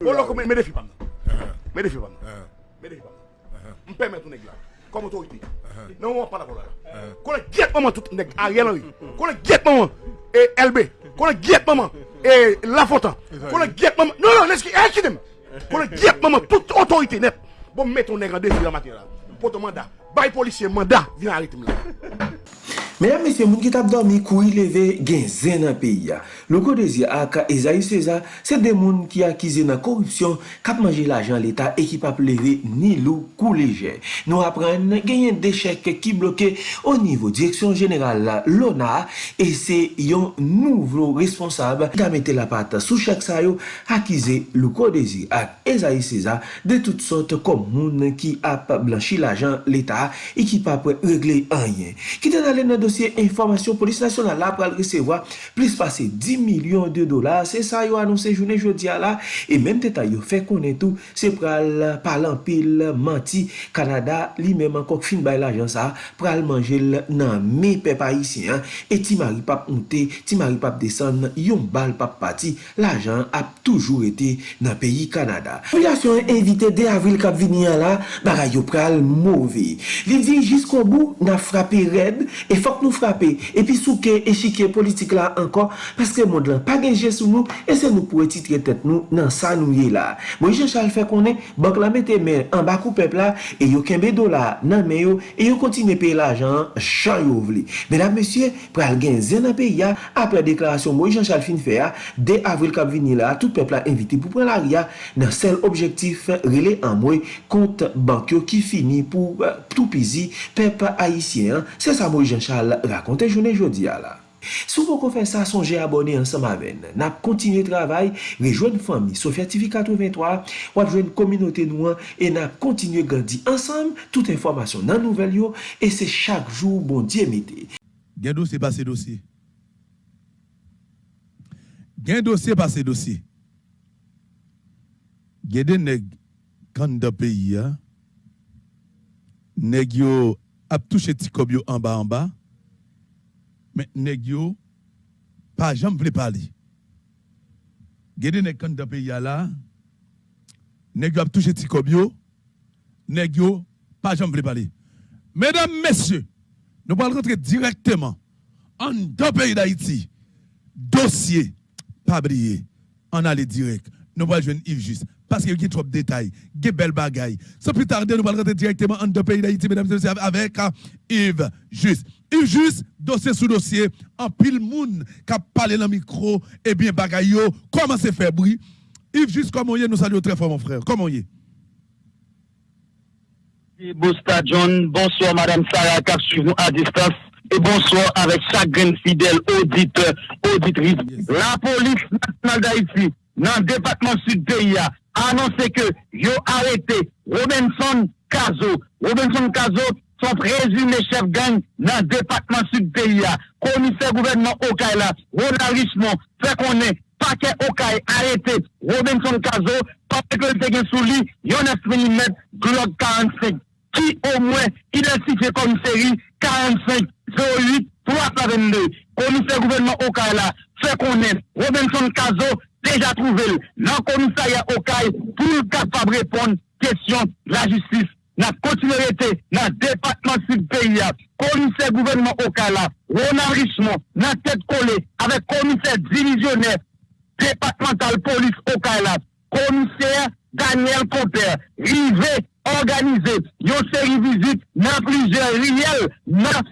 Mwen lò kon mè defi pam nan. Mè defi pam nan. Mè defi pam nan. Mwen pèmè tou neg la. Kom otorite. Nan mwen pala kon la. Kon lè gyet maman tout neg a rè lan ri. Kon lè gyet maman e LB. Kon lè gyet maman e Lafontan. Kon lè gyet maman. Non, non, leski, e kidem. Kon lè gyet maman tout otorite net. Bon mè ton neg an defi la matin la. Poto manda. Bay polisye manda. Vin arite m la. Mesdames, Messieurs, moun ki tap dormi kou yi leve gen zen nan peyi ya. Loko dezi ak Ezaïe César, se de moun ki akize nan korupsyon, kap manje l'ajan l'Etat e ki pap leve ni lou kou leje. Nou apren genyen dechek ki bloke o nivou direksyon General la lona e se yon nouvlo responsab da mette la pata sou chak sayo akize loko dezi ak Ezaïe César de tout sort kom moun ki ap blanchi l'ajan l'Etat e ki pap regle anyen. Ki ten alen nan dosye informasyon polis nasyonal la pral resewa plis pase 10 milyon de dolar. Se sa yo anonsen jounen jodi ala e menm teta yo fe konen tou se pral palan pil manti Kanada li menm ankok fin bay la jansa pral manjel nan me pepa isi. E ti mari pap onte, ti mari pap desan yon bal pap pati la jan ap toujou ete nan peyi Kanada. Populasyon evite de avril kap vini ala la bagay yo pral mouve. Li di jiskou bou nan frape red e fok fok nou frape, epi souke, echike politik la ankon, paske moun lan pa genje sou nou, e se nou pou eti tretet nou nan sa nou ye la. Mwen jen chal fè konen, bank la mette men, an bakou pepla, e yo kembe do la nan men yo, e yo kontine pe la jan, chan yo vli. Medan mesye, pral gen zen apè ya, apre deklarasyon mwen jen chal fin fè ya, de avril kap vini la, tout pepla inviti pou pral a ria, nan sel objektif rele an mwen, kont bank yo ki fini pou euh, tout pizi pep haisyen. Se sa mwen jen chal, rakonte jounen jodi ya la Sou pou kon fè sa sonje abone ansam aven Nap kontinye travay Rejwen fami Sofya TV 83 Wap jwen kominote nou an E nap kontinye gandi ansam Tout informasyon nan nouvel yo. E se chak bon diye mette. Gen dosye pase dosye Gen dosye pase dosye Gen de neg Neg yo Ap touche ti Men neg yo pa jam vle pali. Gede neg kan da pe yala, neg yo ap touche ti kob yo, neg yo pa jam vle pali. Mesdames, messieurs, nous allons rentrer directement en deux pays d'Haïti. Dossier, pas briller, on allait direct. Nous allons jouer Yves Juste. Parce qu'il y a trop de détails, des belles bagailles. Sans plus tarder, nous allons rentrer directement en deux pays d'Haïti, mesdames et messieurs, avec Yves Juste. Yves Juste, dossier sous dossier, en pile moun qui a parlé dans le micro, et bien bagaille, comment c'est fait bruit? Yves Juste, comment y est, nous saluons très fort, mon frère. Comment y est? John, bonsoir Madame Sarah qui suivre nous à distance et bonsoir avec chaque fidèle auditeur, auditrice. La police nationale d'Haïti, dans le département sud pays, a annoncé que yo arrêté Robinson Cazo. Robinson Cazo, son présumé chef gang dans le département sud pays. Commissaire gouvernement Okaïla, Ronald Richemont, fait qu'on est paquet Okaï arrêté Robinson Cazo, parce que le te sous lui, yon 9 mm, Glock 45 qui au moins identifié comme série 45 08 322. Commissaire gouvernement Okaïla fait connaître Robinson Cazo déjà trouvé dans le commissariat Okaï pour capable répondre question de la justice. Dans la continuité, dans le département du pays, commissaire gouvernement Okaï là, Ronald Richemont, dans tête collée, avec commissaire divisionnaire départemental police Okaï là, commissaire Daniel Copper, rivé organisé une série visite dans plusieurs riels dans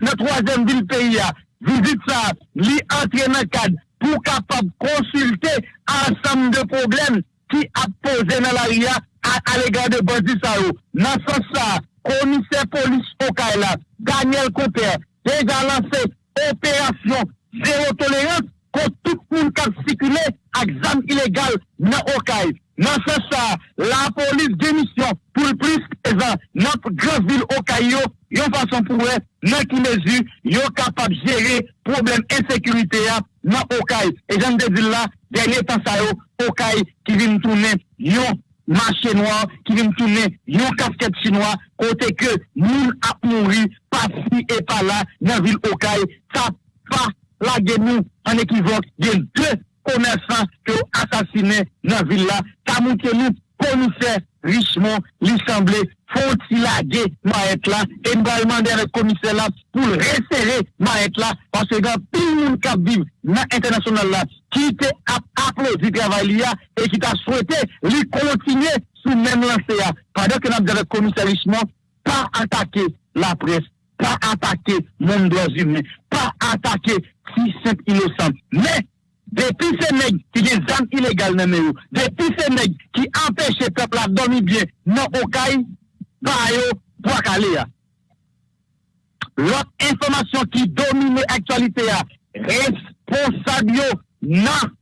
la troisième ville pays. Visite ça, li entré dans le cadre pou kapab konsulte ansam de problem ki ap pose nan la ria a legan de bandi sa yo. Nan san sa, komise polis Okay la, Daniel Koper, deja lanse operasyon zero tolerans kon tout moun kap sikule ak zam ilegal nan Okay. Nan se sa, la polis demisyon pou l plis ezan nap grov vil okay yo, yon fason pou we, nan ki mezu, yo kapab jere problem ensekurite ya nan okay. E jan de di la, denye tan sa yo, okay ki vin tounen yon marché noir, ki vin tounen yon kasket chinois, kote ke moun ap mouri, pa si e pa la nan vil okay. Sa pa la gen nou an ekivok gen 2 komersan ki yo asasine nan villa, tamou ke li konise richman, li semble foti lage maet la, e mbalman dere komise la pou l resere maet la, panse gen pil moun kap viv nan internasyonal la, ki te ap aplodi travay li ya, e ki ta souwete li kontinye sou men lanse ya. Padè ke nan dere komise richman, pa atake la pres, pa atake moun doaz yume, pa atake si sent inosant, men Depi se neg ki gen zan ilegal nan men yo, depi se neg ki empèche pepl la domi bie nan okay, pa yo, pou ak ale ya. Lot informasyon ki domine aktualite ya, responsabyo nan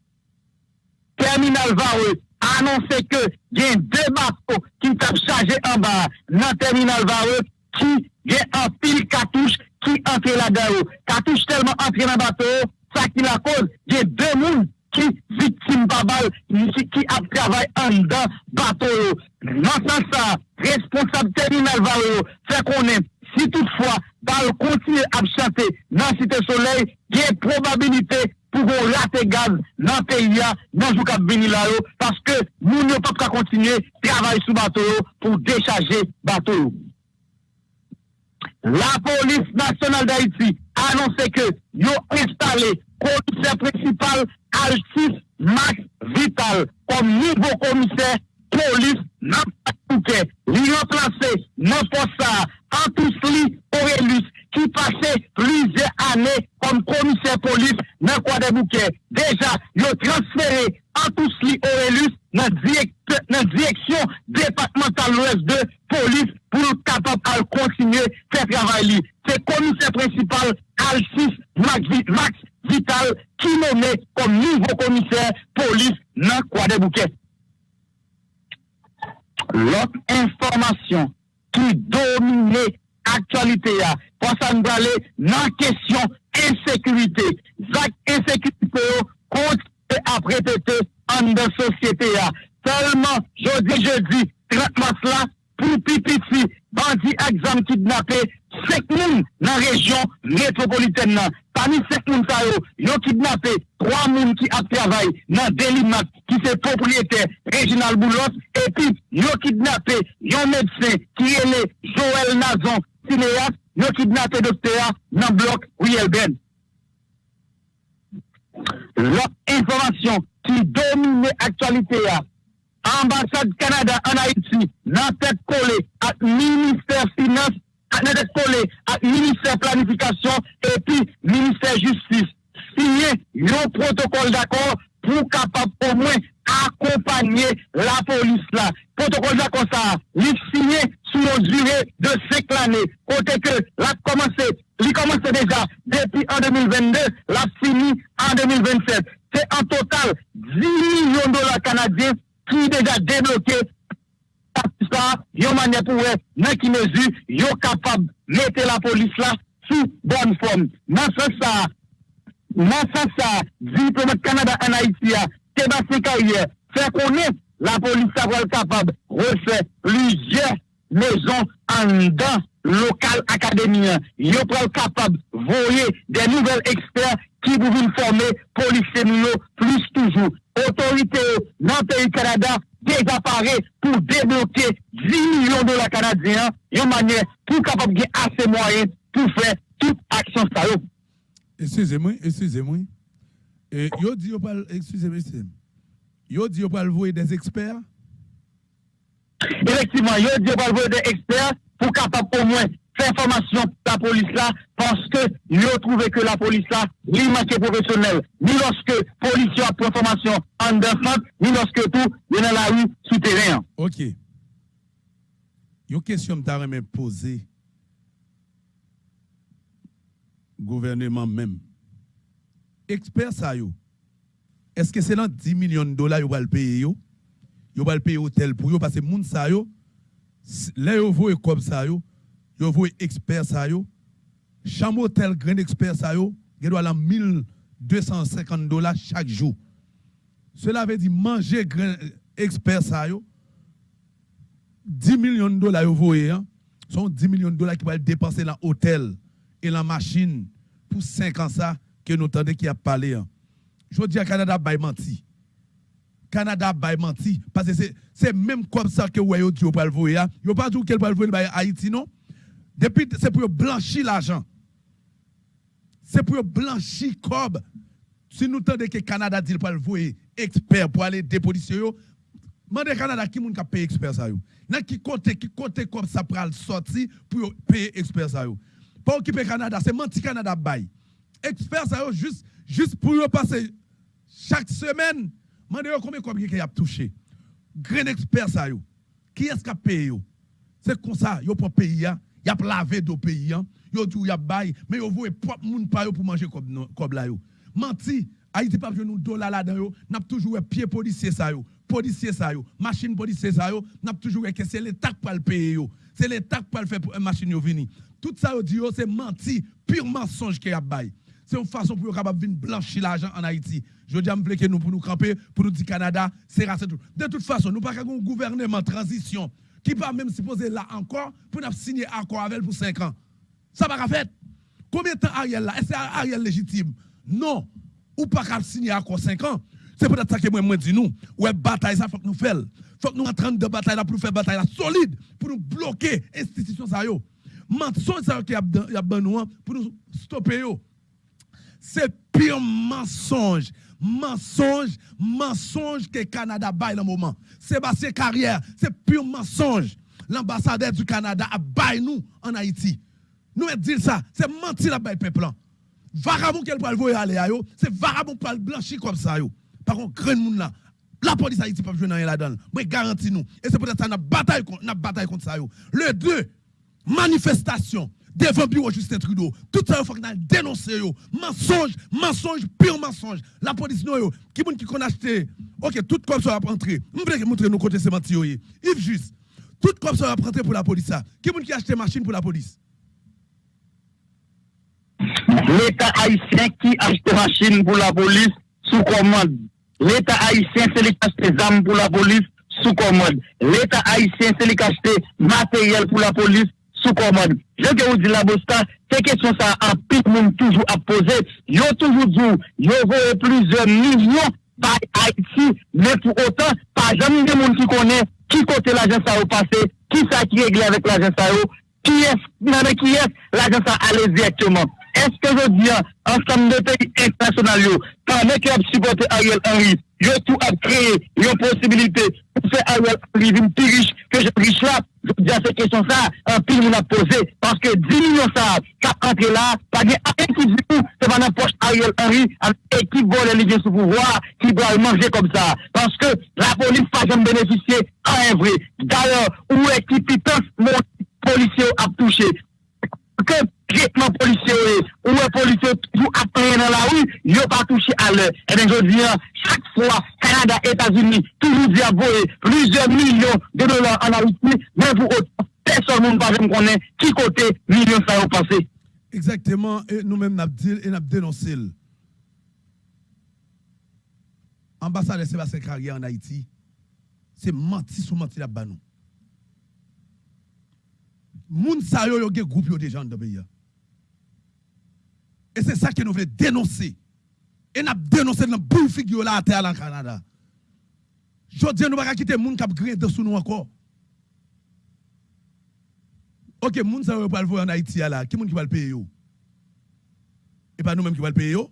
terminal vawe, anonsè ke gen debat ou ki tap chaje an ba nan terminal vawe, ki gen an pil katouche ki antre la da yo. Katouche telman antre nan bato yo, ça qui la cause, il y a deux mounes qui victimes par balle, qui a travaillé en dedans, bateau. Dans sens ça, responsable terminal va faire qu'on est. Si toutefois, balle continue à chanter dans Cité Soleil, il y a probabilité pour qu'on rate gaz dans le pays, dans le Kabini là, parce que nous ne pouvons pas continuer à travailler sur bateau pour décharger bateau. La police nationale d'Haïti a annoncé que ont installé commissaire principal Altis Max Vital comme nouveau commissaire police dans Bouquet. Il remplacé non pour ça Antousli Aurelius qui passait plusieurs années comme commissaire police dans le Bouquet. Déjà, ils ont transféré Antousli Aurelius dans la direction départementale ouest de police pour capable de continuer faire travail. C'est commissaire principal Alcis Max, Vital qui nommé comme nouveau commissaire police dans Croix Bouquet. L'autre information qui domine aktualite ya. Posan brale nan kesyon ensekurite. Zak ensekurite yo konti ap repete an de sosyete ya. Selman, jodi, jodi, 30 mars la, pou pipiti, bandi ak zam kidnapè, sek moun nan rejyon metropoliten nan. Pami sek moun sa yo, yo kidnapè, 3 moun ki ap travay nan Delimat, ki se propriété Reginald Boulos, epi yo kidnapè, yon medse ki ele Joël Nazon, asasine ya, yo kidnape dokte ya nan blok Riel Ben. Lop informasyon ki domine aktualite ya, ambassade Kanada an Haiti nan tet kole at minister finance, nan tet kole at minister planifikasyon epi minister justice. Siye yon protokol d'akor pou kapap pou mwen accompagner la police là. Protocole d'accord ça, il signé sous une durée de 5 années. Côté que l'a commencé, il commence déjà depuis en 2022, l'a fini en 2027. C'est en total 10 millions de dollars canadiens qui déjà débloqué ça, yon manière pour dans qui mesure, yon capable de mettre la police là sous bonne forme. Dans ce ça, dans ce ça, diplomate Canada en Haïti, Sébastien Carrière, fait connaître la police va capable de refaire plusieurs maisons en dedans local académien. Yo pas capable de voyer des nouvelles experts qui vous former policiers plus toujours. Autorité dans le pays Canada paré pour débloquer 10 millions de dollars canadiens, une manière pour capable de assez moyens pour faire toute action ça. Excusez-moi, excusez-moi. Yo dit, excusez-moi, yo dit, yo pas le des experts? Effectivement, yo dit, yo pas le des experts pour capable au moins faire formation la police là, parce que ont trouvé que la police là, il manquait professionnel. Ni lorsque la police a pris formation en défense, ni lorsque tout, est dans la rue souterrain. Ok. Une question que je poser gouvernement même. Expert ça yo. Est-ce que c'est dans 10 millions de dollars vous va le payer yo? Vous va le payer hôtel pour yo? Parce que moun ça yo là yo voye comme ça yo, yo voye expert ça yo. Chambre hôtel grand expert ça yo, il doit la 1250 dollars chaque jour. Cela veut dire manger grand expert ça yo 10 millions de dollars yo voye hein, sont 10 millions de dollars qui vont dépenser dans l'hôtel et la machine pour 5 ans ça que nous entendons qui a parlé. Hein. je dis à Canada, bay menti. Canada bay menti. Parce que c'est même comme ça que vous avez dit au le voyer. Vous pas dit qu'elle va le Haïti, non? Depuis, c'est pour blanchir l'argent. C'est pour blanchir cob. Si nous tendez que Canada dit pas le voyer expert pour aller dépolitiser, Mandez Canada qui moun ka paye expert ça yo. Qui côté qui côté comme ça pral sorti pour payer expert ça yo. Pas occuper Canada, c'est menti Canada bay. Expert ça juste juste pour passer chaque semaine, mandez combien combien y a touché. Grand expert ça. Qui est-ce qui a payé? C'est comme ça, yo pour payer, y a lavé do pays, yo dit y a bay, mais yo voye propre moun pa yo pour manger comme comme là yo. Menti, Haïti pas nous dollars là-dedans yo, n'a toujours pied policier ça yo policier ça yo, machine policier ça yo, n'a toujours que c'est l'état qui le payer yo. C'est l'état qui le faire pour machine yo venir. Tout ça yo dit c'est menti, pur mensonge qui a bail. C'est une façon pour capable venir blanchir l'argent en Haïti. Je dis à que nous pour nous camper, pour nous dire Canada, c'est racé tout. De toute façon, nous pas un gouvernement transition qui pas même supposé là encore pour nous signer accord avec pour 5 ans. Ça va faire. Combien de temps Ariel là? Est-ce que Ariel légitime? Non. Ou pas qu'à signer accord 5 ans. C'est peut-être ça que moi, moi dis nous. Ouais, bataille, ça faut que nous fassions. faut que nous entrons de bataille pour faire bataille solide, pour nous bloquer l'institution ça yo. Mensonge ça qui a besoin pour nous stopper. C'est pire mensonge. Mensonge, mensonge que Canada baille dans le moment. Sébastien Carrière, c'est pire mensonge. L'ambassadeur du Canada a baille nous en Haïti. Nous dire ça, c'est mentir la baille peuple. Vagabond qu'elle peut le aller c'est vagabond pour le blanchir comme ça yo par contre, grand monde là, la police Haïti pas jouer dans là-dedans. Moi garantis nous. Et c'est peut-être ça n'a bataille contre bataille contre ça yo. Le 2 manifestation devant bureau Justin Trudeau. Tout ça il faut qu'on dénoncer yo. Mensonge, mensonge, pire mensonge. La police non qui moun qui qu'on acheté? OK, tout comme ça va rentrer. Je montrer nous côté c'est menti yo. Yves juste. Tout comme ça va rentrer pour la police. Qui moun qui acheté machine pour la police? L'État haïtien qui achète machine pour la police sous commande L'État haïtien, c'est lui qui achète des armes pour la police sous commande. L'État haïtien, c'est lui qui achète matériel pour la police sous commande. Je vous dire la bosta, c'est question ça, un pic monde toujours à poser. Yo toujours dit, yo voyez plusieurs millions par Haïti, mais pour autant, pas jamais de monde qui connaît qui côté l'agence a passé, qui ça qui réglé avec l'agence a qui est, qui est l'agence a allé directement. Est-ce que je dis, ensemble de pays internationaux, pendant qu'ils ont supporté Ariel Henry, yo tout a créé une possibilité pour faire Ariel Henry plus riche que je riche là. Je dis à cette question ça, un pile nous l'a posé parce que 10 millions ça, cap entré là, pas de rien qui dit tout, c'est pas n'importe Ariel Henry avec équipe vole les sous pouvoir qui doit manger comme ça. Parce que la police pas jamais bénéficier à un vrai. D'ailleurs, où est qui pitance mon policier a touché? Que traitement policier ou un policier toujours après dans la rue, il pas touché à l'heure. Et bien, je dis, chaque fois, Canada, États-Unis, toujours dit à plusieurs millions de dollars en Haïti, mais pour autant, personne ne pas connaît qui côté millions ça va passer. Exactement, et nous-mêmes, nous avons et nous dénoncé. Ambassade de Sébastien Carrière en Haïti, c'est menti sous menti là-bas. moun sa yo yo gen groupe yo déjà dans pays et c'est ça que nous voulons dénoncer. Et nous dénoncer dans boule figure là à terre en Canada. Je dis nous pas quitter moun qui gré dans sous nous encore. OK moun sa yo pas le voir en Haïti là. Qui moun qui va le payer yo? Et pas nous mêmes qui va le payer yo?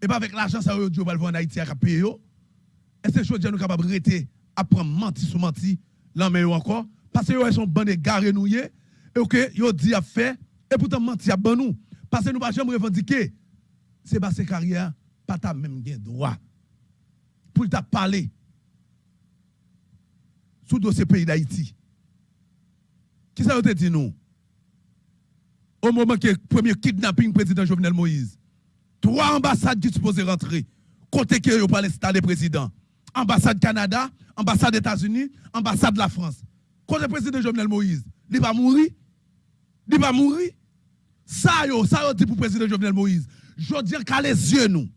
Et pas avec l'argent ça yo Dieu va le voir en Haïti à payer yo? Et c'est je dis nous capable arrêter à prendre menti sous menti l'en encore. Parce que ils sont bandés garés nous, et ok, ils dit à faire, et pourtant menti à ban nous. Parce que nous ne pouvons jamais revendiquer. Sébastien Carrière, pas ta même droit pour t'a parler sous dossier pays d'Haïti. Qui ça te dit nous? Au moment que le premier kidnapping président Jovenel Moïse, trois ambassades qui supposées rentrer, côté que vous parlez le président. Ambassade Canada, ambassade États-Unis, ambassade de la France. Côté président Jovenel Moïse, il va mourir. Il va mourir. Ça, yo, ça, yo dit pour le président Jovenel Moïse. Je dis qu'à les yeux, nous.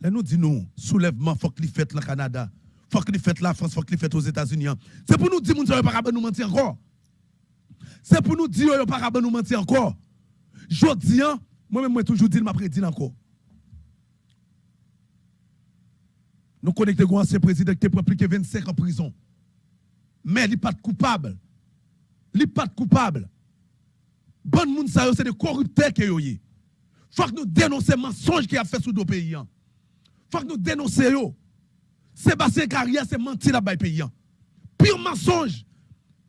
Là, nous disons, soulèvement, faut qu'il fait le Canada. Faut qu'il fait la France, faut qu'il aux États-Unis. C'est pour nous dire, nous ne pas nous mentir encore. C'est pour nous dire, nous ne pas nous mentir encore. Je dis, moi-même, moi, toujours dit, je prédit encore. Nous connectons un ancien président qui est plus que 25 ans en prison. Mais il n'est pas coupable. Il n'est pas coupable. Bon moun sa c'est des corrupteurs qui Il Faut que nous dénoncions les mensonges qu'il a fait sous nos pays. Faut que nous dénoncions. Sébastien Carrière, c'est menti là-bas pays. Pire mensonge.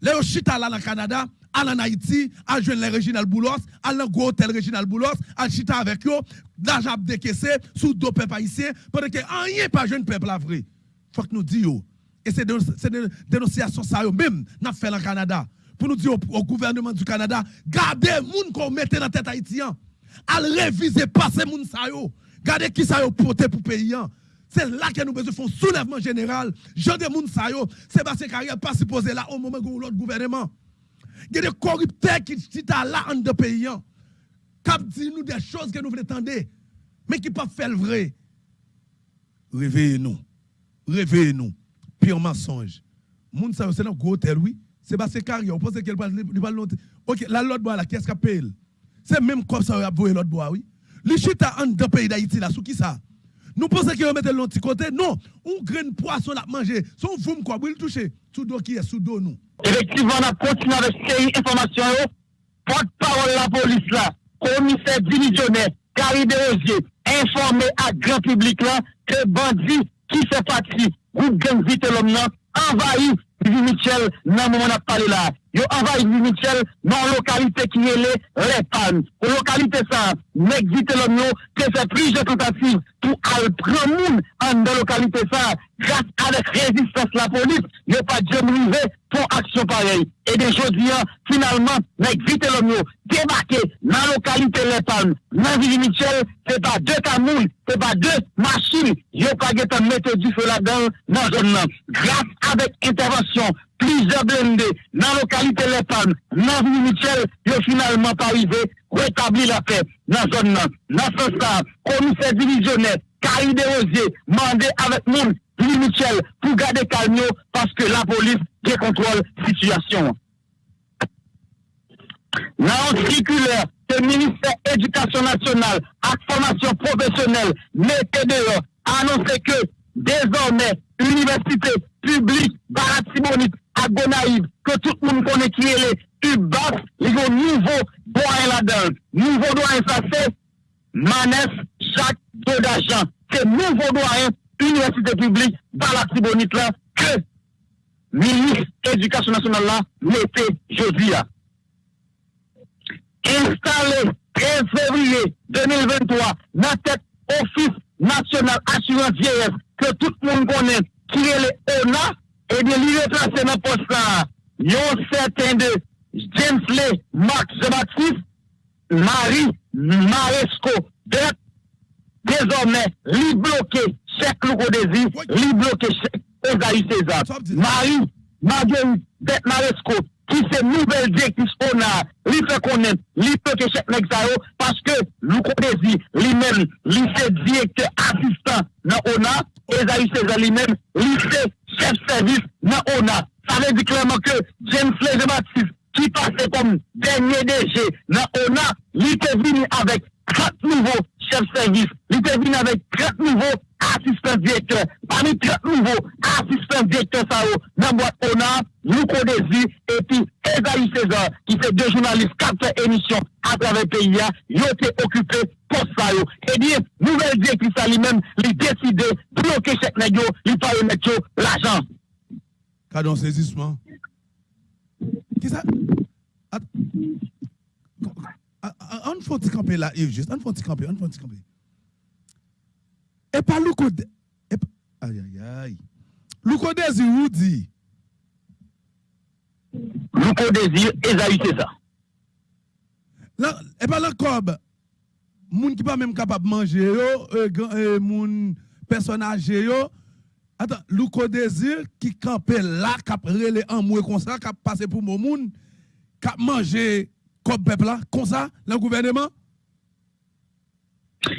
Les chita là dans le Canada, à en Haïti, à joindre les Réginal Boulos, à le gros hôtel Réginal Boulos, à chita avec eux, l'argent décaissé sous deux peuples haïtiens, pendant que rien pas jeune peuple là vrai. Faut que nous disions. Et c'est des dénonciations ça même, n'a fait le Canada. Pour nous dire au, gouvernement du Canada, gardez les gens qu'on mette dans la tête haïtien. À réviser pas ces gens Gardez qui ça yo porté pour pays. C'est là que nous besoin faire un soulèvement général. Jean de moun sa Sébastien Carrière pas supposé là au moment où l'autre gouvernement. Il y a des corrupteurs qui sont là en deux pays. Qui disent nous des choses que nous voulons entendre, mais qui ne pas faire le vrai. Réveillez-nous. Réveillez-nous. Pire mensonge. Moun sa c'est un gros hôtel, oui. Sébastien Carrière, vous pensez qu'il va l'autre. Ok, la l'autre bois là, qu'il paye? C'est même comme ça, il a l'autre bois, oui. Les chita en deux pays d'Haïti là, sous qui ça? Nous pensons qu'il va mettre l'autre côté. Non, on graine poisson à manger. Son vous quoi, le toucher. Sous dos qui est sous dos nous. Effectivement, on a continué avec ces informations. Porte-parole la police là, commissaire divisionnaire, Carrie Desrosiers, informé à grand public là que bandit qui fait partie groupe gang vite l'homme, envahi Vivi Michel, nan le moment où on a parlé là. Ils envahi Vivi Michel nan lokalite ki yele Repan. Ou lokalite sa, nek zite lom yo, te se prije tentative pou al premoun an de lokalite sa, grase alek rezistans la polis, yo pa djem rive pou aksyon parey. E de jodi an, finalman, nek zite lom yo, debake nan lokalite Repan, nan Vili Michel, se pa de tamoul, se pa de machin, yo pa getan mette di fe la dan nan zon nan. Grase alek intervensyon, plize blende, nan lokalite Repan, nan Vili Ville Michel, ont finalement pas arrivé rétablir la paix dans la zone. Dans ce sens, commissaire divisionnaire, Carrie Desrosiers, mandé avec nous, Ville Michel, pour garder calme parce que la police qui contrôle la situation. Dans le le ministère de l'Éducation nationale, et formation professionnelle, mettez dehors, annoncé que désormais, l'université publique Baratibonite à Gonaïve, que tout le monde connaît qui est UBAS, li yon nivou doyen la dan. Nivou doyen sa se Manès Jacques Dodajan. Se nivou doyen universite publik ba la tibonit la ke milis edukasyon nasyonal la mette jodi ya. Installe 13 fevriye 2023 nan tek ofis nasyonal assurance vieillesse ke tout moun konen kirele ona e de li retrase nan posta yon certain de James Lee, Max Jean-Baptiste, Marie Maresco, désormais, lui bloqué chèque Louko Désir, lui bloqué chèque Ozaï César. Marie Marguerite Maresco, qui c'est nouvelle directrice ONA, lui fait connaître, lui bloqué chèque Nexao, parce que Louko Désir, lui-même, lui c'est directeur assistant dans ONA, Esaïe César lui-même, lui c'est chef service dans ONA. Ça veut dire clairement que James Léger Baptiste, qui passait comme dernier DG dans ONA, il était venu avec 30 nouveaux chefs service, il était venu avec 30 nouveaux assistants directeurs. Parmi 30 nouveaux assistants directeurs, ça dans boîte ONA, Louko Desi, et puis Esaïe César, qui fait deux journalistes, quatre émissions à travers le pays, ils ont été occupés pour ça. Et bien, nouvelle directrice à lui-même, il décide de bloquer cette négio, il pas remettre l'argent. Cadon saisissement. Ki sa? An fon ti kampe la, Yves Just, an fon ti kampe, an fon ti kampe. E pa lou kode, e pa, ay ay ay, lou kode zi ou di? Lou kode zi, e za yu se sa. La, e pa lou kob, moun ki pa menm kapap manje yo, e, e moun personaje yo, Attends, Louko Désir qui campait là, qui a relé en moué comme ça, qui a passé pour mon moun, qui a mangé comme peuple là, comme ça, le gouvernement?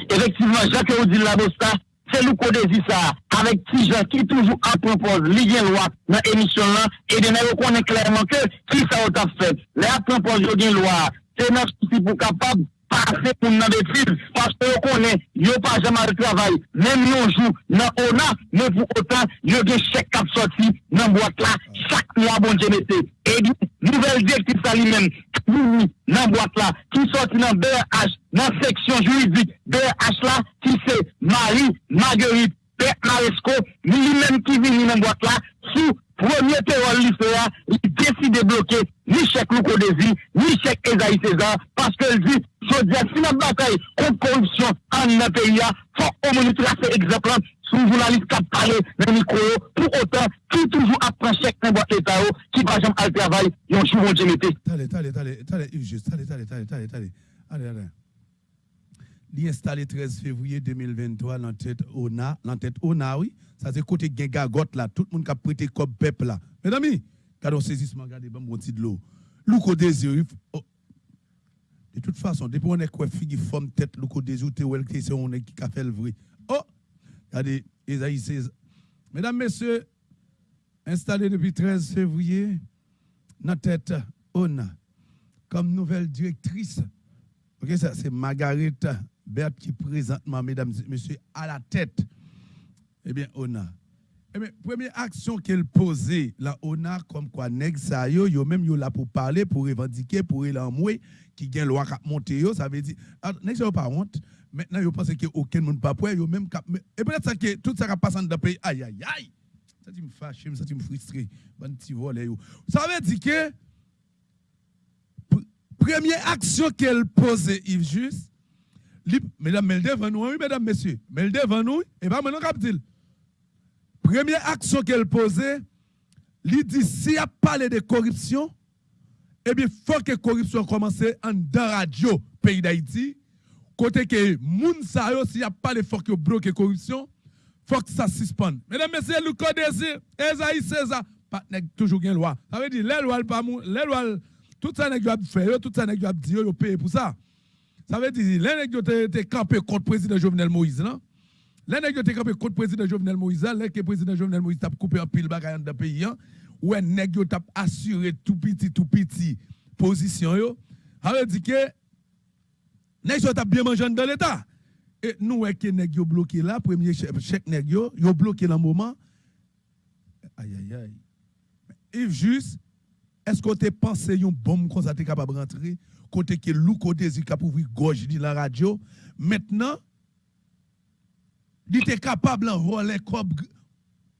Effectivement, Jacques Odile Labosta, c'est Louko Désir ça, avec gens qui toujours à propos, lié loi dans l'émission là, et de nous reconnaître clairement que qui ça a fait. Les à propos de loi, c'est notre pour capable pase pou nan betiz, paske yo konen, yo pa jaman de travay, nem yon jou, nan ona, men pou otan, yo gen chek kap soti, nan boat la, chak mwa bon jemete, e di, nouvel dek ki sa li men, oui, nan boat la, ki soti nan BRH, nan seksyon juridik, BRH la, ki se Marie Marguerite, Père Maresco, li men ki vini nan boat la, sou Premier terror lycéen, il décide de bloquer ni chèque Loukodési, ni chèque Esaïe César, parce qu'elle dit, je dis, si la bataille contre corruption en un pays, faut au moins tracer exemple sous journaliste qui a parlé dans le micro, pour autant, qui toujours apprend chèque dans boîte l'État, qui par exemple, à le travail, ont joué Dieu metté. Allez, allez, allez, allez, allez, allez, allez, allez, allez, allez, est installé 13 février 2023 dans tête ONA, dans tête ONA, oui. Ça c'est côté Gengagot là, tout le monde qui a prêté comme peuple là. Mesdames, quand on saisissement, regardez, bon, bon de l'eau. Louko désir, oh. de toute façon, depuis on est quoi, figi forme tête, Louko désir, t'es où c'est on est qui a fait le vrai. Oh, regardez, Esaïe 16. Mesdames, messieurs, installé depuis 13 février, dans tête ONA, comme nouvelle directrice. Ok, ça c'est Margaret Berthe qui présentement, mesdames et messieurs, à la tête eh bien, ONA. Eh bien, première action qu'elle posait, la ONA, comme quoi, nèg sa yo, yo même yo là pour parler, pour revendiquer, pour l'enmouer, qui gagne loi qui monter yo, ça veut dire, ah, nèg sa pas honte, maintenant yo pense que aucun monde pas pour yo même et peut-être ça que tout ça qui passe dans le pays, aïe aïe aïe, ça me fâche, ça me frustre, bon petit volet yo. Ça veut dire que, première action qu'elle posait, Yves Juste, mesdames, devant nous, oui, mesdames, messieurs, mais et pas maintenant, cap Première action qu'elle posait, elle dit si a parlé de corruption, eh bien, il faut que corruption commence en dans radio pays d'Haïti. Côté que moun sa yo, si a parlé, il faut que bloque corruption, il faut que ça suspende. Mesdames, messieurs, le code Esaïe César, pas toujours une loi. Ça veut dire, les lois, les lois, tout ça n'est pas fait, tout ça n'est pas dit, yo paye pour ça. Ça veut dire, les gens qui campé contre le président Jovenel Moïse, non? Les gens qui campé contre le président Jovenel Moïse, les que le président Jovenel Moïse a coupé un pile bagaille dans le pays, ou un nèg qui a assuré tout petit, tout petit position, yo? Ça veut dire que, nèg qui a bien mangé dans l'État. Et nous, que nèg yo bloqué là, premier chèque nèg yo, yo bloqué dans le moment. Aïe, aïe, aïe. Et juste, est-ce que tu penses une bombe tu capable de rentrer? Côté que Louko désir pour ouvrir gorge de la radio. Maintenant, il était capable de voler comme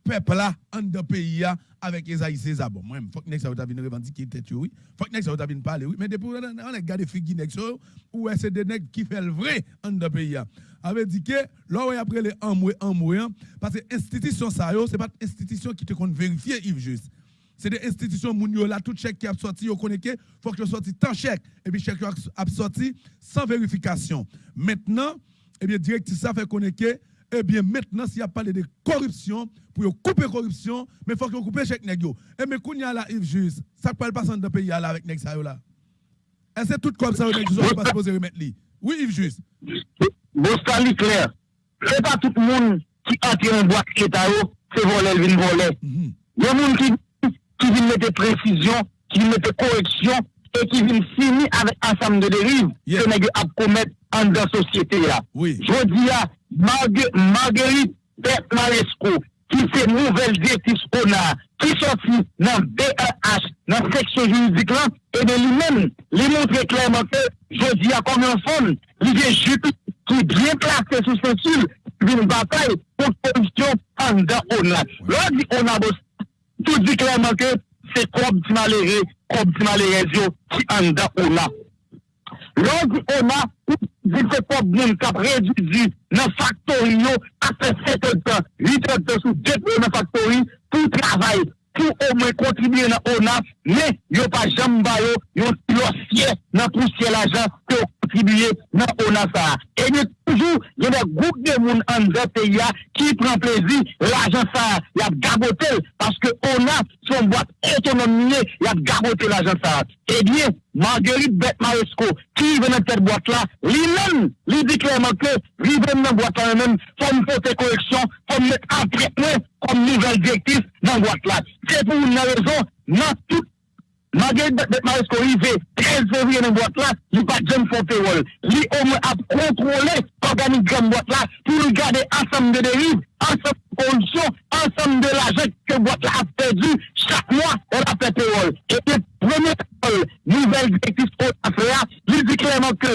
peuple là en de pays avec Esaïe César. Bon, moi, faut que ça vienne revendiquer tête oui. Faut que ça vienne parler oui, mais depuis on a regardé figi nek so ou c'est des nèg qui fait le vrai en de pays avait dit que là après les amoué amoué parce que institution ça c'est pas institution qui te compte vérifier Yves juste c'est des institutions mounio là tout chèque qui a sorti au connaît faut que sorti tant chèque. Et puis chèque a sorti sans vérification. Maintenant eh bien directrice ça fait connaître eh bien maintenant s'il y a parlé de corruption pour couper corruption mais faut que couper chèque nèg et eh, mais kounya là Yves juste ça peut passer dans pays là avec ça là. Est-ce que tout comme ça nèg sont pas supposé remettre lui? Oui Yves juste bon ça clair. C'est pas tout le monde qui entre en boîte état c'est voler vinn voler il y a monde qui qui vient mettre précision, qui vient mettre correction et qui vient finir avec ensemble de dérives yeah. que nous avons commettre en dans la société. Là. Oui. Je dis à Marguerite Pep-Malesco, qui c'est nouvelle directrice qu'on a, qui sortit dans BAH, dans la section juridique là, et de lui-même, lui montrer clairement que je dis à comme un fond, il est juste qui est bien placé sous ce fil, une bataille pour corruption en dans on a. L'on dit on a bossé. tout dit clairement que c'est comme si malheureux, comme si malheureux qui en da on a. Lorsque on a, dit que comme monde qui a réduit dans factory après 7 ans, 8 ans sous 2 dans factory pour travailler, pour au moins contribuer dans on mais il n'y a pas jamais yo, yon dossier dans poussière l'argent que tribuye nan onasa. E nye toujou, yon de goup de moun an de peya ki pren plezi l'ajan sa. Yap gabotel, paske onas son boat autonomye, yap gabotel l'ajan sa. E eh diye, Marguerite Betmaresco, ki venen tet boat la, li men, li di kleman ke, li ven nan boat an men, fom fote koreksyon, fom met apretne, kom nouvel direktif nan boat la. Se pou nan rezon, nan tout Magèl Betmaresko rive 13 fevriye nan boat la, li pa jem fote wol. Li om ap kontrole organigram boat la pou li gade ansam de derive, ansam de kondisyon, ansam de lajek ke boat la ap perdi. Chak mwa, on ap pete wol. E te premye wol, nouvel direktif kon afrea, li di kleman ke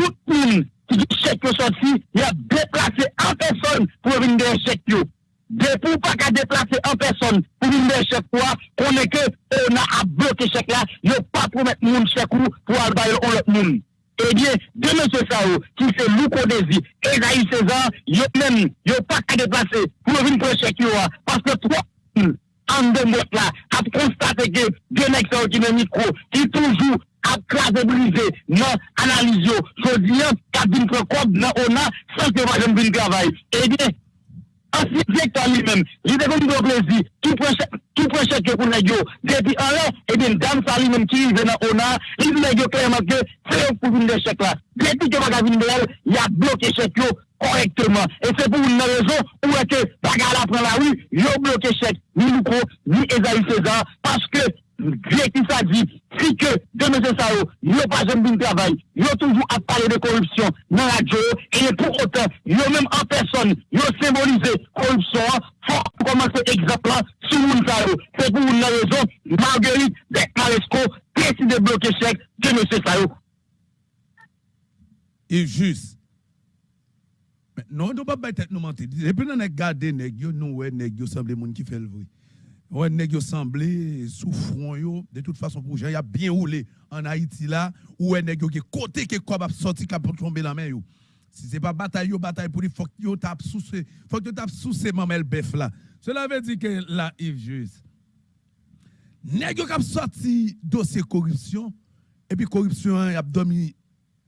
tout moun ki di chek yo soti, ya deplase an person pou vinde chek yo. Depuis pas qu'à déplacer en personne pour une chèque quoi, qu'on est que on a à bloquer chèque là, il pas promettre mon chèque pour aller au l'autre monde. Eh bien, de M. Sao, qui c'est Lou Kodesi, Esaïe César, ils même, ils pas qu'à déplacer pour venir pour chèque parce que trois en deux mois là, a constaté que deux mecs qui ont micro, qui toujours a crasé brisé, non, analyse, je dis, qui a dit qu'on a, sans que moi je ne travail. Eh bien, ancien directeur lui-même, il était comme plaisir, tout prochain, tout prochain que pour les depuis un an, et bien, dame ça lui-même qui vient dans ONA, il dit clairement que c'est pour une des chèques là. Depuis que Bagavine de il a bloqué chèque correctement. Et c'est pour une raison où est que Bagala prend la rue, il a bloqué chèque, ni Louko, ni Esaïe César, parce que paske... Direktif a di, si ke de M. Sao, yo pa jen bin travay, yo toujou ap pale de korupsyon nan radyo, e pou otan, yo menm an person, yo symbolize korupsyon, fok pou komanse ekzaplan sou moun Sao. Se pou moun nan rezon, Marguerite de Maresco, presi de bloke chek de M. Sao. E jus, non, nou pa bay tet nou mante, epi nan ek gade negyo, nou we negyo samble moun ki fel vwe. Ouais, nèg semblé sous front yo de toute façon pour y a bien roulé en Haïti là où nèg yo côté qui quoi sorti cap tomber la main yo. Si c'est pas bataille yo bataille pour faut que yo tape sous faut que tape sous ces mamel bœuf là. Cela veut dire que là Yves Juste nèg yo qui sorti dossier corruption et puis corruption a dormi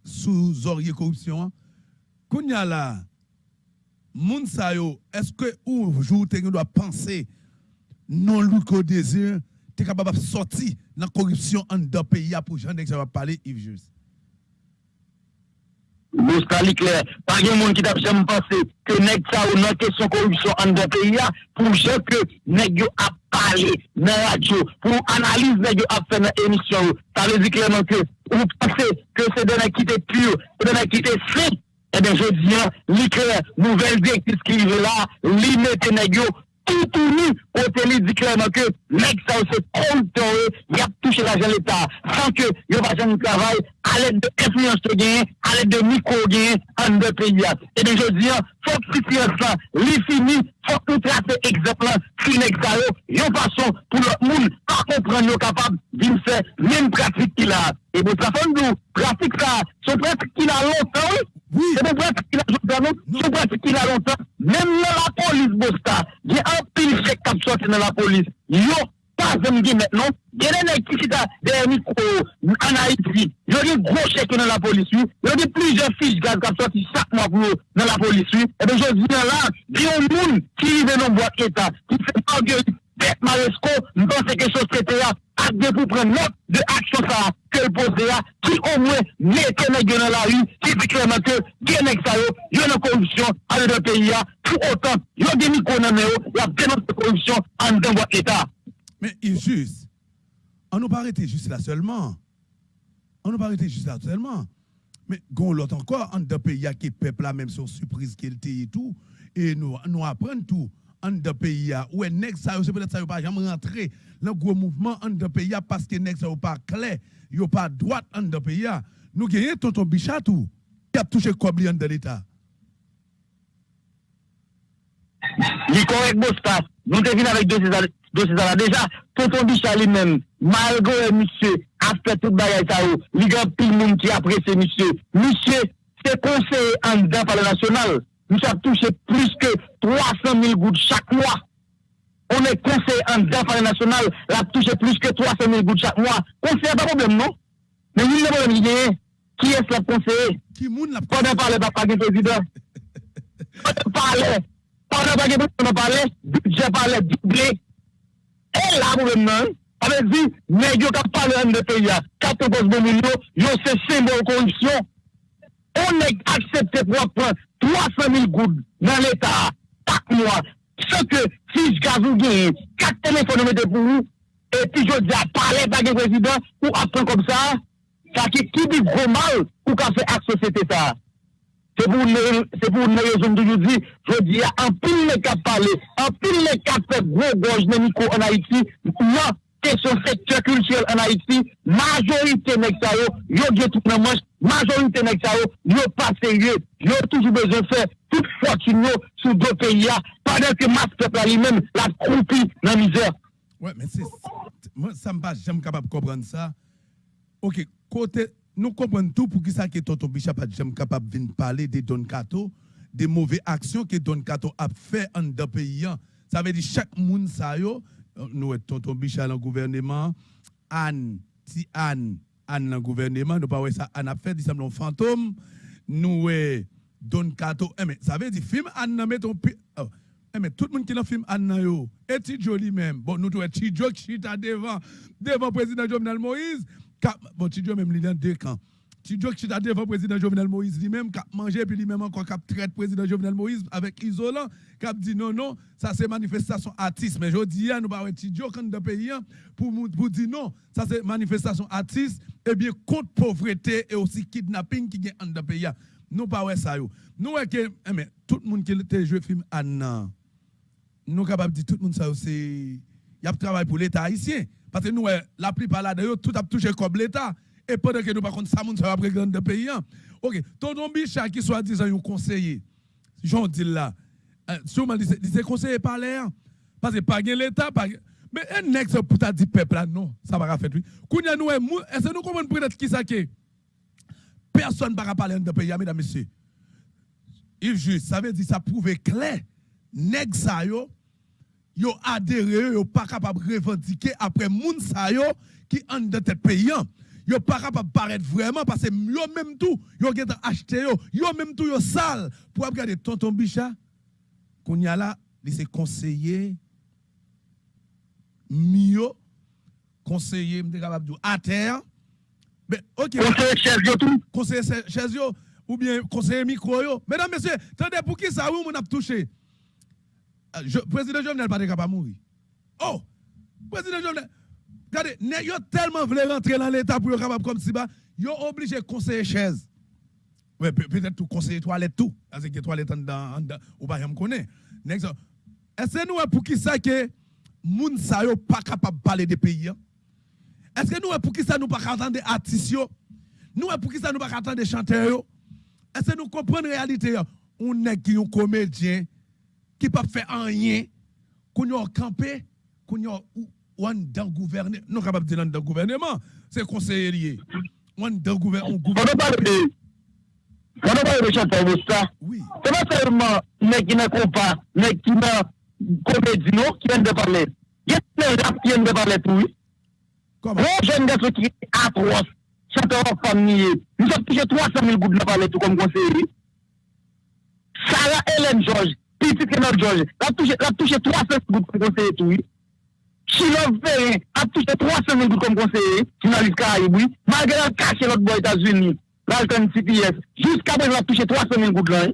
sous oreiller corruption. Kounya là moun sa yo est-ce que ou jour tu doit penser non lout ko désir, tu es capable de sortir de la corruption dans le pays pour gens qui va parler, Yves Juste. Bon, Mous pali kler, pa gen moun ki tap jèm panse ke nek sa ou nan kesyon korupsyon an de peyi ya pou jè ke nek yo ap pale nan radyo, pou analize nek yo ap fè nan emisyon ou. Sa le di klerman ke ou panse ke se dene ki te pure, se dene ki te sè, e ben jè diyan li kler nouvel direktis ki yve la, li mette nek yo Ituri, kote li di klerman ke nek sa ou se kontor e, yap touche la jen l'Etat, san ke yo pa jen nou travay, ale de influence te gen, ale de mikro gen, an de peyi at. E de jodi an, fok sifiyans lan, li fini, fok nou trase egzeplan, finek sa yo, yo fason pou lot moun, pa kompran yo kapab, vin se, men pratik ki la. E bo trafan nou, pratik sa, se pratik ki la lontan, oui, Oui. Se pou pratik ki la lontan, se pratik ki la lontan, men nan la polis bosta, gen an pil chek kap soti nan la polis, yo, troisième game maintenant, il y a des qui sont derrière micro en Haïti. Il y a des gros chèques dans la police. Il y a plusieurs fiches gaz qui sont sorties chaque mois pour dans la police. Et eh bien, je dis là, il y a un monde qui vivent dans boîte d'État, qui fait pas gueule. Bête Maresco, nous pensons que chose traitée acte pour prendre note de action ça, que le posé qui au moins mettez les gens dans la rue, qui dit clairement que bien ça, il y a une corruption à notre pays, tout autant, il y a des micro-nommés, il y a dénoncé corruption en dans votre État. Mais il juste, on nous pas arrêté juste là seulement. On nous pas arrêté juste là seulement. Mais gon l'autre encore, en deux pays qui peuple là même sur surprise qu'il était et tout, et nous, nous apprenons tout. En de pays où est nèg ça c'est peut-être ça pas jamais rentrer. Dans gros mouvement en de pays parce que nèg ça pas clair. Yo pas droite en de pays nous gagnons tonton Bichat tout. Qui a touché combien de l'état. Il correct nous devons avec deux dossiers là déjà tonton Bichat lui-même malgré monsieur a fait tout bagaille ça il y a plus de monde qui apprécie monsieur monsieur c'est conseiller en dedans par le national nous avons touché plus que 300 000 gouttes chaque mois. On est conseiller en défense national, a touché plus que 300 000 gouttes chaque mois. Conseiller, pas de problème, non? Mais il n'y a pas de problème, qui est-ce la conseiller? Qui moun la Pendant parler, pas de président. Pendant parler, pendant parler, budget parler, doublé. E la pou ven nan, ave di, negyo kap pale an de peya, 14 milyon, yo se sembol korupsyon. O neg aksepte pou apren 300.000 goud nan l'Etat, tak mwa, se ke fij gazou geye, kat telefon nou mette pou ou, e pi yo di a pale bagye prezident, ou apren kom sa, sa ki ki bi gro mal, ou ka fe ak sosete sa. C'est pour une raison de je dis, je dis, en pile les cas parler, en pile les cas fait gros gorge de micro en Haïti, non, question secteur culturel en Haïti, majorité ça yo, tout dans manche, majorité nèg ça yo, pas sérieux, yo toujours besoin de faire toute fortune sur deux pays pendant que masse peuple lui-même la croupi dans misère. Ouais, mais c'est moi ça me pas jamais capable de comprendre ça. OK, côté nous comprenons tout pour qui ça que tonton pas jamais capable de parler de Don Cato, des mauvaises actions que Don Cato a fait en deux pays. Ça veut dire chaque monde ça yo nous tonton Bichat dans le gouvernement, Anne, si Anne, Anne dans le gouvernement, nous pas ça Anne a fait dit un fantôme, nous Don Cato, eh, mais ça veut dire film Anne met ton oh. eh, mais tout le monde qui dans film Anne yo, et Tidjo lui-même, bon nous trouvons Tidjo qui chita devant devant président Jovenel Moïse, bon Tidjo même il dans deux camps. Tidjo qui chita devant président Jovenel Moïse lui-même qui a mangé puis lui-même encore qui traite président Jovenel Moïse avec isolant qui a dit non non, ça c'est manifestation artiste mais je dis nous pas Tidjo quand dans pays pour pour dire non, ça c'est manifestation artiste et bien contre pauvreté et aussi kidnapping qui est dans pays nous pas ouais ça. Nous que eh, tout le monde qui a joué film Anna. Nous capable de dire tout le monde ça c'est y a travail pour l'état haïtien parce que nous la plupart là d'ailleurs tout a touché comme l'état et pendant que nous par contre ça ça va prendre de pays. OK, tonton Bicha qui soit disant un conseiller. Jean dit là. Euh, sûrement c'est conseiller par l'air parce que pas l'état pas mais un nègre pour ta dit peuple là non, ça va faire oui. Kounya nous est-ce que nous comprenons peut-être qui ça qui Personne ne va parler de pays, mesdames et messieurs. Il juste, ça veut dire ça prouve clair. Nèg sa yo, yo adhéré, yo pas capable de revendiquer après moun sa yo qui en de tête paysan. Yo pas capable de paraître vraiment parce que yo même tout, yo gen acheté yo, yo même tout yo sale pour regarder tonton Bicha. Qu'on y a là, il s'est conseiller mieux conseiller m'était capable de à terre mais, ok. Conseiller chaise tout. Conseiller chaise ou bien conseiller micro yo. Mesdames, messieurs, attendez, pour qui ça, oui, on a touché? Euh, je, président Jovenel pas capable de mourir. Oh! Président Jovenel, regardez, yo tellement voulu rentrer dans l'état pour être capable comme si bas, yo obligé de conseiller chaise. Ouais, peut-être tout conseiller toilette tout. Parce que toilette en dedans, ou pas, je me connais. Est-ce que nous, pour qui ça que, moun sa yo pas capable de parler des pays, hein? Est-ce que nous, pour qui ça nous pas attendre des artistes Nous, pour qui ça nous pas attendre des chanteurs Est-ce que nous comprenons la réalité On est qui un comédien qui pas fait rien, qu'on a campé, qu'on a dans gouvernement. Nous capable de dire dans gouvernement, c'est conseiller. On dans gouvernement. On parle de on parle de chanteur ça. Oui. C'est pas seulement les qui ne pas, les qui ne comédien qui viennent de parler. Il y a des gens qui viennent de parler tout. Comment? Bon jeune garçon qui atroce, chanteur en famille, nous avons touché 300 000 gouttes de parler tout comme conseiller. Sarah Hélène Georges, Petit Kenor George, la touche 300 gout kon konseye tou. Chilov Ferren, la touche 300 gout kon konseye, jounalist Karayibou. Malgré la kache lot bo Etats-Unis, l'Alton CPS, jusqu'à présent la touche 300 gout lan.